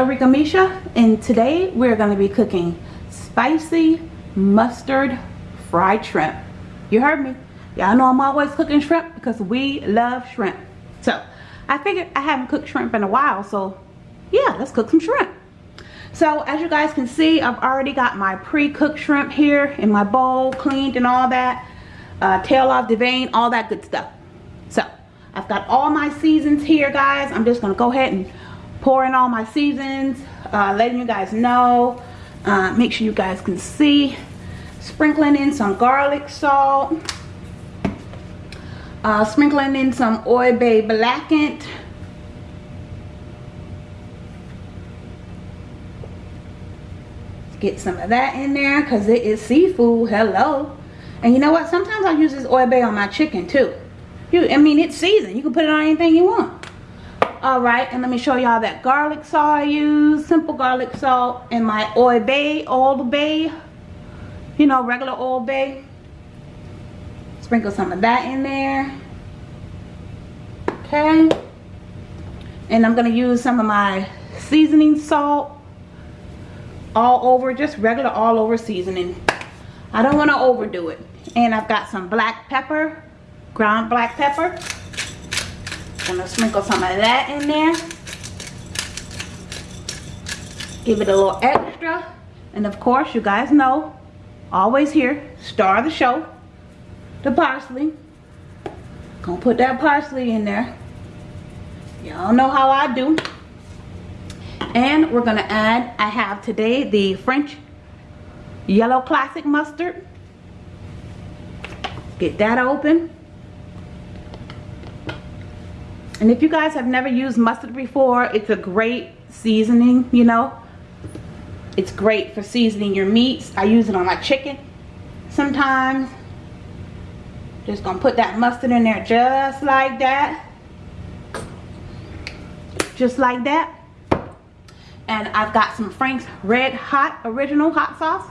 Arika Misha and today we're going to be cooking spicy mustard fried shrimp. You heard me. Y'all know I'm always cooking shrimp because we love shrimp. So I figured I haven't cooked shrimp in a while so yeah let's cook some shrimp. So as you guys can see I've already got my pre-cooked shrimp here in my bowl cleaned and all that. Uh, tail off the vein all that good stuff. So I've got all my seasons here guys. I'm just going to go ahead and pour in all my seasons. Uh, letting you guys know. Uh, make sure you guys can see. Sprinkling in some garlic salt. Uh, sprinkling in some Old Bay blackened. Get some of that in there because it is seafood. Hello. And you know what? Sometimes I use this Old Bay on my chicken too. You, I mean, it's seasoned. You can put it on anything you want. All right, and let me show y'all that garlic salt I use. Simple garlic salt and my Old Bay, Old Bay. You know, regular Old Bay. Sprinkle some of that in there. Okay. And I'm to use some of my seasoning salt all over, just regular all over seasoning. I don't want to overdo it. And I've got some black pepper ground black pepper. Gonna sprinkle some of that in there. Give it a little extra. And of course, you guys know, always here, star of the show, the parsley. Gonna put that parsley in there. Y'all know how I do. And we're gonna add, I have today the French yellow classic mustard. Get that open. And if you guys have never used mustard before, it's a great seasoning, you know. It's great for seasoning your meats. I use it on my chicken sometimes. Just gonna put that mustard in there just like that. Just like that. And I've got some Frank's Red Hot Original Hot Sauce.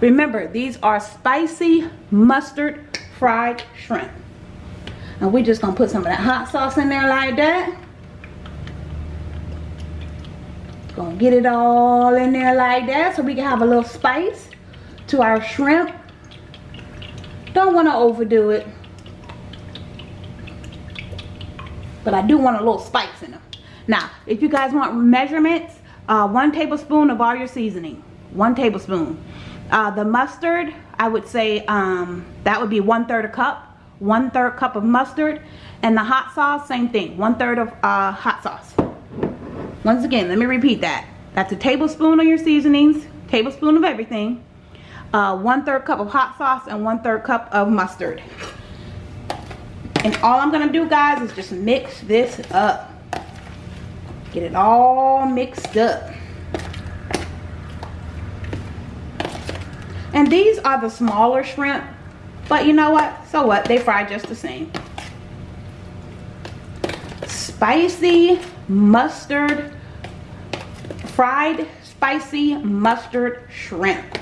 Remember, these are spicy mustard fried shrimp. And we're just gonna put some of that hot sauce in there like that. Gonna get it all in there like that so we can have a little spice to our shrimp. Don't want to overdo it. But I do want a little spice in them. Now, if you guys want measurements, uh, one tablespoon of all your seasoning. One tablespoon. Uh, the mustard, I would say um, that would be one third a cup one third cup of mustard and the hot sauce same thing one third of uh, hot sauce. Once again let me repeat that. That's a tablespoon of your seasonings tablespoon of everything uh, one third cup of hot sauce and one third cup of mustard. And all I'm gonna do guys is just mix this up. Get it all mixed up. And these are the smaller shrimp but you know what? So what? They fry just the same. Spicy mustard, fried spicy mustard shrimp.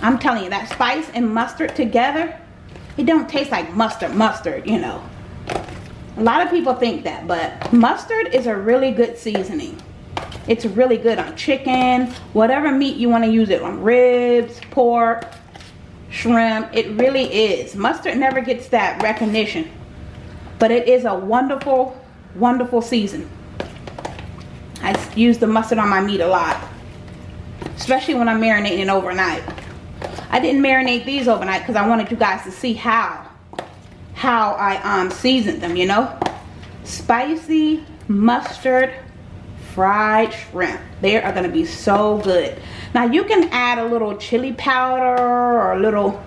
I'm telling you, that spice and mustard together, it don't taste like mustard, mustard, you know. A lot of people think that, but mustard is a really good seasoning. It's really good on chicken, whatever meat you want to use it on, ribs, pork, shrimp. It really is. Mustard never gets that recognition but it is a wonderful wonderful season. I use the mustard on my meat a lot especially when I'm marinating it overnight. I didn't marinate these overnight because I wanted you guys to see how how I um seasoned them you know? Spicy mustard fried shrimp. They are going to be so good now you can add a little chili powder or a little,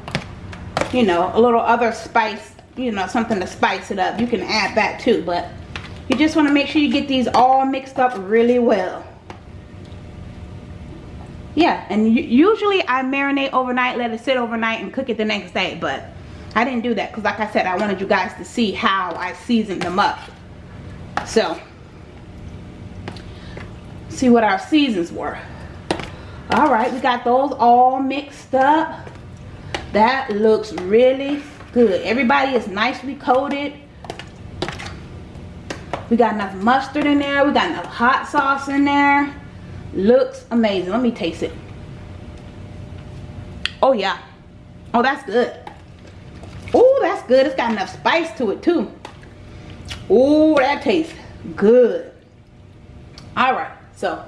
you know, a little other spice, you know, something to spice it up. You can add that too, but you just want to make sure you get these all mixed up really well. Yeah, and usually I marinate overnight, let it sit overnight and cook it the next day, but I didn't do that because like I said, I wanted you guys to see how I seasoned them up. So, see what our seasons were all right we got those all mixed up that looks really good everybody is nicely coated We got enough mustard in there. We got enough hot sauce in there. Looks amazing. Let me taste it. Oh, yeah. Oh, that's good. Oh, that's good. It's got enough spice to it, too. Oh, that tastes good. All right. So,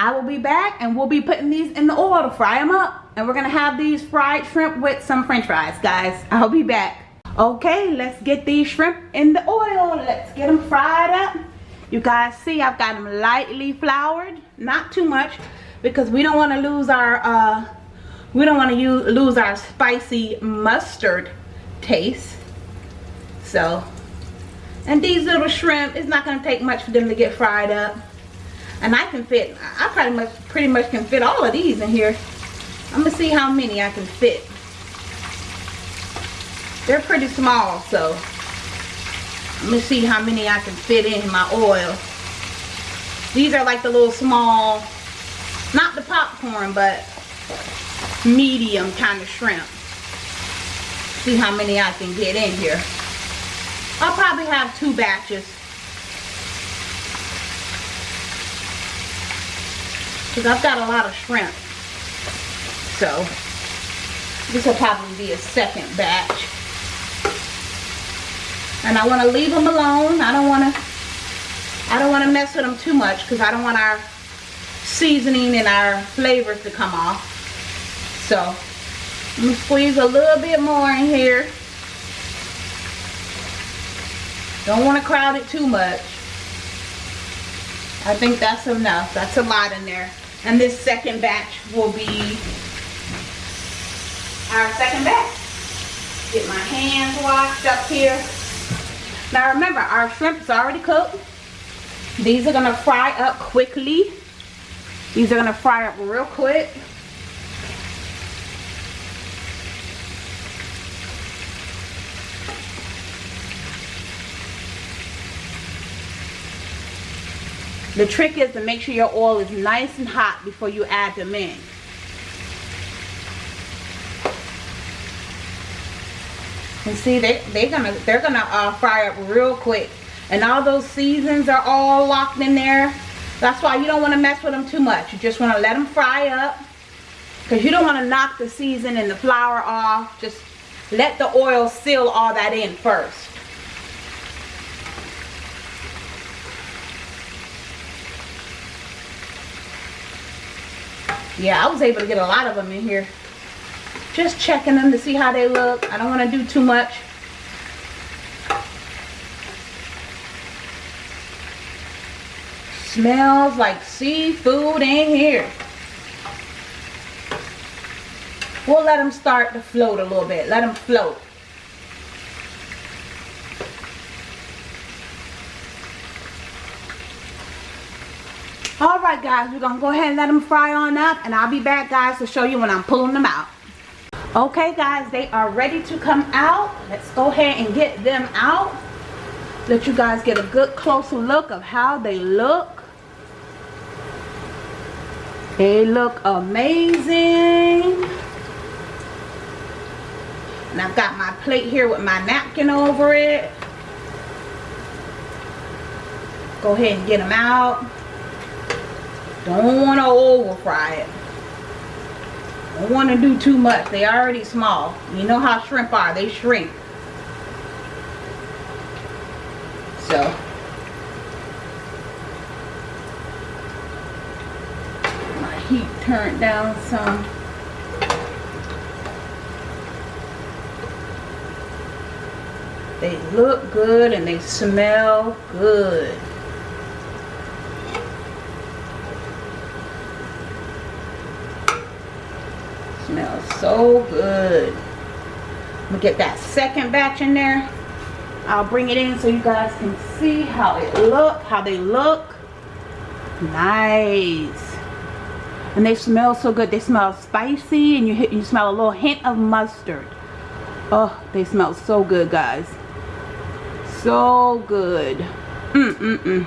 I will be back and we'll be putting these in the oil to fry them up. And we're to have these fried shrimp with some french fries, guys. I'll be back. Okay, let's get these shrimp in the oil. Let's get them fried up. You guys see I've got them lightly floured. Not too much because we don't want to lose our uh, we don't want to use lose our spicy mustard taste. So, and these little shrimp, it's not to take much for them to get fried up. And I can fit, I pretty much, pretty much can fit all of these in here. I'm to see how many I can fit. They're pretty small, so let me see how many I can fit in my oil. These are like the little small, not the popcorn, but medium kind of shrimp. See how many I can get in here. I'll probably have two batches because I've got a lot of shrimp. So this will probably be a second batch. And I want to leave them alone. I don't want to I don't want to mess with them too much because I don't want our seasoning and our flavors to come off. So I'm going to squeeze a little bit more in here. Don't want to crowd it too much. I think that's enough. That's a lot in there. And this second batch will be our second batch. Get my hands washed up here. Now remember, our shrimp is already cooked. These are gonna fry up quickly. These are gonna fry up real quick. The trick is to make sure your oil is nice and hot before you add them in. And see, they they're gonna they're gonna uh, fry up real quick, and all those seasons are all locked in there. That's why you don't want to mess with them too much. You just want to let them fry up, because you don't want to knock the season and the flour off. Just let the oil seal all that in first. Yeah I was able to get a lot of them in here. Just checking them to see how they look. I don't want to do too much. Smells like seafood in here. We'll let them start to float a little bit. Let them float all right guys we're gonna go ahead and let them fry on up and i'll be back guys to show you when i'm pulling them out. Okay guys they are ready to come out. Let's go ahead and get them out. Let you guys get a good closer look of how they look. They look amazing. And I've got my plate here with my napkin over it. Go ahead and get them out don't want to over fry it. Don't want to do too much. They already small. You know how shrimp are. They shrink. So. My heat turned down some. They look good and they smell good. smells so good. I'm gonna get that second batch in there. I'll bring it in so you guys can see how it look, how they look. Nice. And they smell so good. They smell spicy and you you smell a little hint of mustard. Oh, they smell so good, guys. So good. Mm-mm-mm.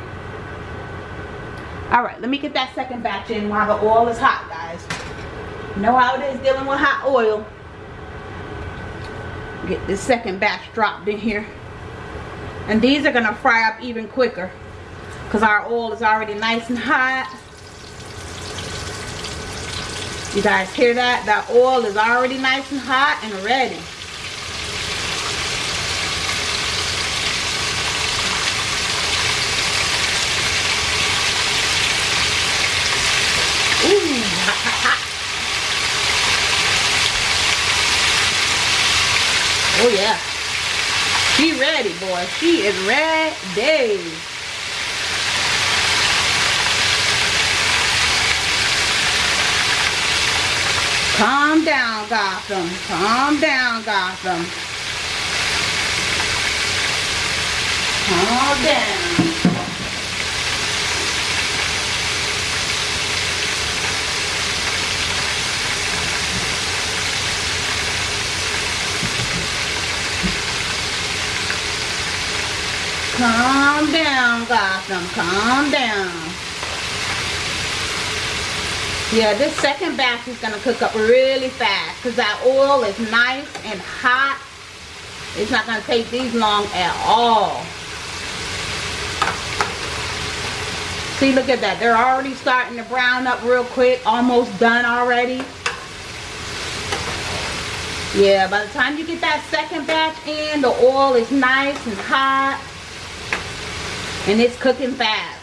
All right, let me get that second batch in while the oil is hot, guys. Know how it is dealing with hot oil. Get this second batch dropped in here. And these are going to fry up even quicker. Because our oil is already nice and hot. You guys hear that? That oil is already nice and hot and ready. Ooh, hot, hot, hot. Oh yeah. She ready, boy. She is ready. Calm down, Gotham. Calm down, Gotham. Calm down. Calm down, Gotham. Calm down. Yeah, this second batch is going to cook up really fast because that oil is nice and hot. It's not going to take these long at all. See, look at that. They're already starting to brown up real quick. Almost done already. Yeah, by the time you get that second batch in, the oil is nice and hot. And it's cooking fast.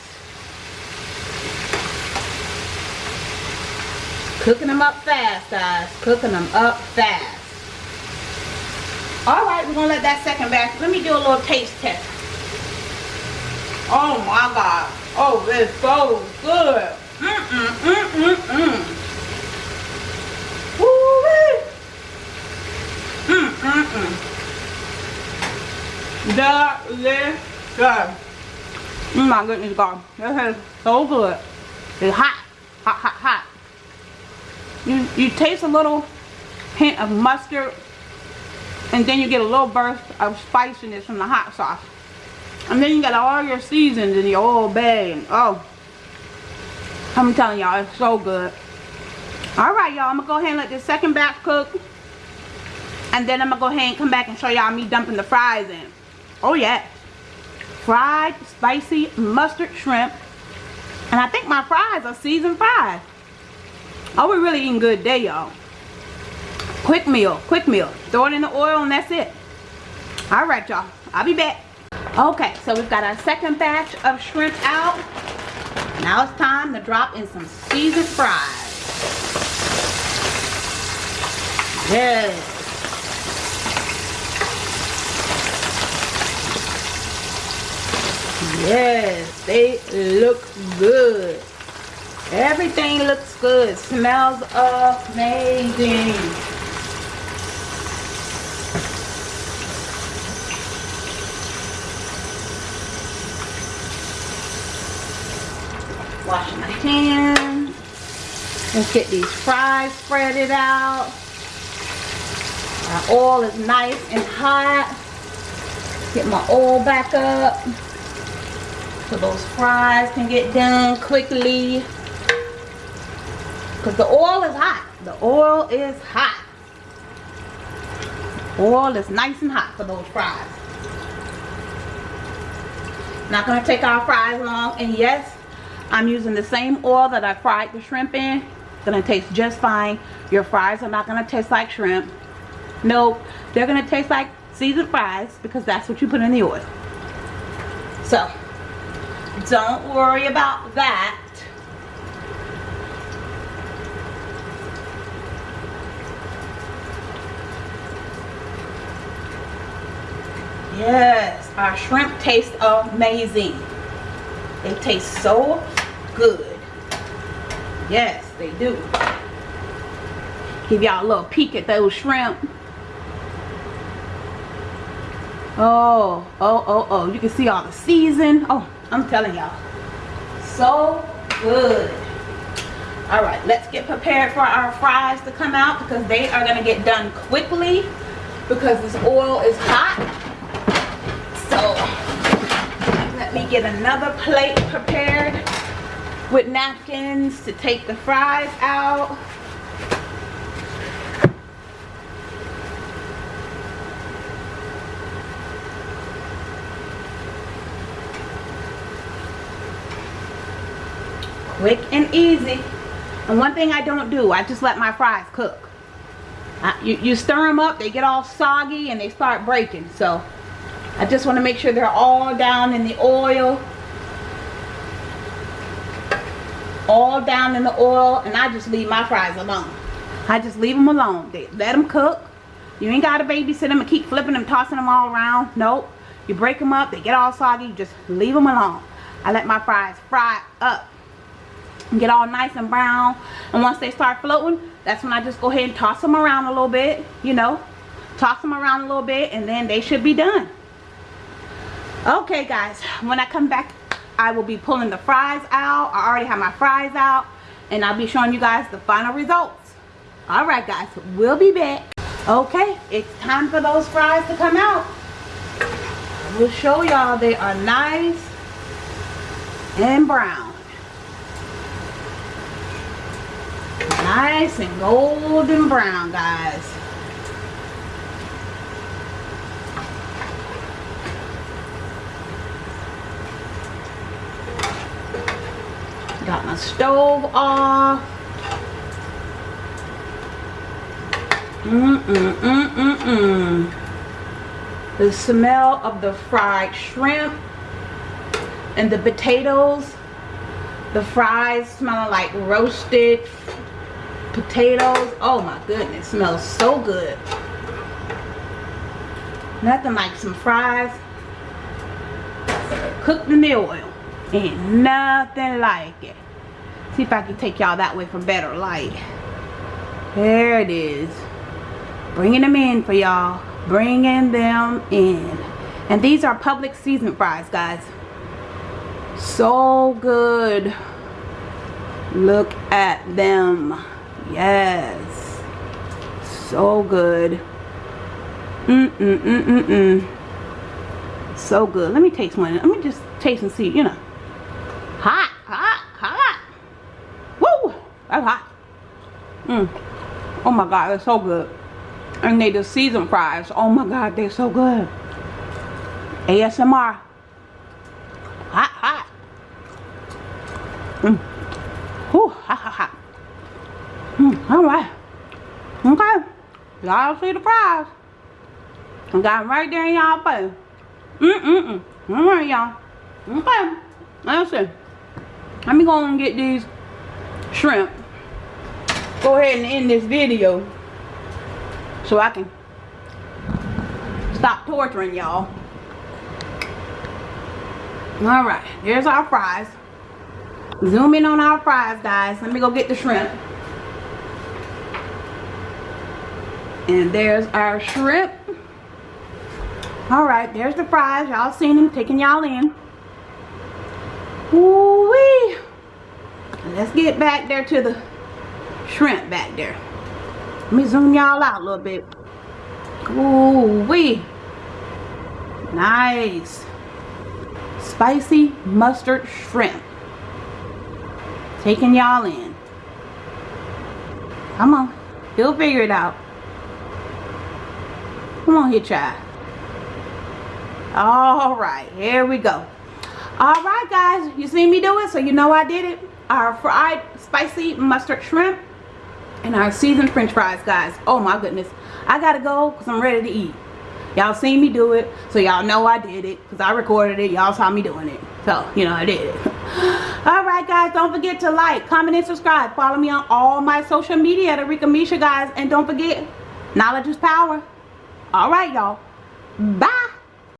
Cooking them up fast, guys. Cooking them up fast. Alright, we're going to let that second batch. Let me do a little taste test. Oh my God. Oh, it's so good. Mm-mm, mm-mm, mm. Mm-mm-mm. Delicious. Oh my goodness, God. This is so good. It's hot. Hot, hot, hot. You, you taste a little hint of mustard. And then you get a little burst of spiciness from the hot sauce. And then you got all your seasons in your old bay. And, oh. I'm telling y'all, it's so good. Alright, y'all. I'm to go ahead and let this second batch cook. And then I'm to go ahead and come back and show y'all me dumping the fries in. Oh, yeah fried spicy mustard shrimp. And I think my fries are season fries. Oh, we're really eating good day, y'all. Quick meal, quick meal. Throw it in the oil and that's it. All right, y'all. I'll be back. Okay, so we've got our second batch of shrimp out. Now it's time to drop in some seasoned fries. Yes. Yes, they look good. Everything looks good. Smells amazing. Wash my hands. Let's get these fries spreaded out. my oil is nice and hot. Get my oil back up so those fries can get done quickly. Because the oil is hot. The oil is hot. Oil is nice and hot for those fries. Not gonna take our fries long. And yes I'm using the same oil that I fried the shrimp in. Gonna taste just fine. Your fries are not gonna taste like shrimp. Nope. They're gonna taste like seasoned fries because that's what you put in the oil. So don't worry about that. Yes, our shrimp taste amazing. They taste so good. Yes, they do. Give y'all a little peek at those shrimp. Oh, oh, oh, oh. You can see all the season. Oh, I'm telling y'all. So good. All right, let's get prepared for our fries to come out because they are going to get done quickly because this oil is hot. So let me get another plate prepared with napkins to take the fries out. Quick and easy. And one thing I don't do I just let my fries cook. I, you, you stir them up they get all soggy and they start breaking. So I just want to make sure they're all down in the oil. All down in the oil and I just leave my fries alone. I just leave them alone. They, let them cook. You ain't got to babysit them and keep flipping them tossing them all around. Nope. You break them up they get all soggy you just leave them alone. I let my fries fry up get all nice and brown. And once they start floating that's when I just go ahead and toss them around a little bit you know. Toss them around a little bit and then they should be done. Okay guys when I come back I will be pulling the fries out. I already have my fries out and I'll be showing you guys the final results. All right guys we'll be back. Okay it's time for those fries to come out. We'll show y'all they are nice and brown. Nice and golden brown, guys. Got my stove off. Mm-mm-mm-mm-mm. The smell of the fried shrimp and the potatoes the fries smelling like roasted potatoes. Oh my goodness smells so good. Nothing like some fries. Cooked in the oil ain't nothing like it. See if I can take y'all that way for better light. There it is. Bringing them in for y'all. Bringing them in. And these are Publix season fries guys. So good. Look at them yes. So good. Mm mm mm mm mm. So good. Let me taste one. Let me just taste and see you know. Hot hot hot. Woo! That's hot. Mm. oh my god they're so good. And they the season fries. Oh my god they're so good. ASMR hot hot. Mm. Whew, ha ha ha. All right. Okay. Y'all see the prize. I got them right there in y'all face. Mm-mm-mm. All right, y'all. Okay. See. Let me go and get these shrimp. Go ahead and end this video so I can stop torturing y'all. Alright, there's our fries zoom in on our fries guys let me go get the shrimp and there's our shrimp all right there's the fries y'all seen them taking y'all in Ooh -wee. let's get back there to the shrimp back there let me zoom y'all out a little bit Ooh wee nice spicy mustard shrimp taking y'all in. Come on. He'll figure it out. Come on here, child. Alright, here we go. Alright, guys. You see me do it, so you know I did it. Our fried spicy mustard shrimp and our seasoned french fries, guys. Oh, my goodness. I gotta go because I'm ready to eat. Y'all seen me do it, so y'all know I did it because I recorded it. Y'all saw me doing it. So, you know, I did it. Alright, guys. Don't forget to like, comment, and subscribe. Follow me on all my social media at Arika Misha, guys. And don't forget, knowledge is power. All right, y'all. Bye.